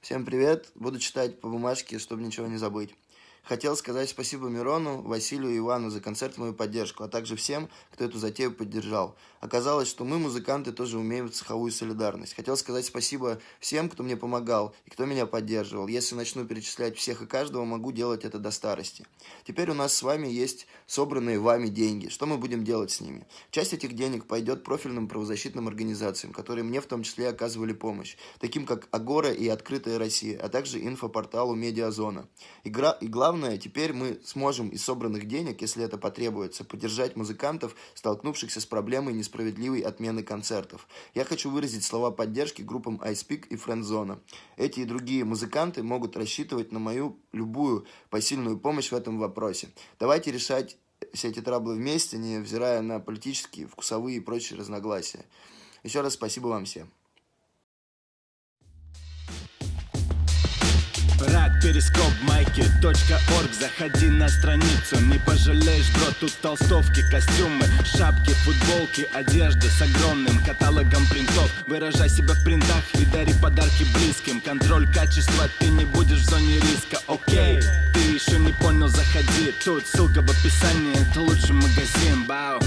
Всем привет! Буду читать по бумажке, чтобы ничего не забыть. Хотел сказать спасибо Мирону, Василию и Ивану за концерт и мою поддержку, а также всем, кто эту затею поддержал. Оказалось, что мы, музыканты, тоже умеем цеховую солидарность. Хотел сказать спасибо всем, кто мне помогал и кто меня поддерживал. Если начну перечислять всех и каждого, могу делать это до старости. Теперь у нас с вами есть собранные вами деньги. Что мы будем делать с ними? Часть этих денег пойдет профильным правозащитным организациям, которые мне в том числе оказывали помощь, таким как Агора и Открытая Россия, а также инфопорталу Медиазона. Игра, и главное, Главное, теперь мы сможем из собранных денег, если это потребуется, поддержать музыкантов, столкнувшихся с проблемой несправедливой отмены концертов. Я хочу выразить слова поддержки группам iSpeak и Friendzone. Эти и другие музыканты могут рассчитывать на мою любую посильную помощь в этом вопросе. Давайте решать все эти траблы вместе, не взирая на политические, вкусовые и прочие разногласия. Еще раз спасибо вам всем. Перископ, майки, Заходи на страницу, не пожалеешь, бро Тут толстовки, костюмы, шапки, футболки Одежда с огромным каталогом принтов. Выражай себя в принтах и дари подарки близким. Контроль качества, ты не будешь в зоне риска, окей Ты еще не понял, заходи. Тут ссылка в описании, это лучший магазин, бау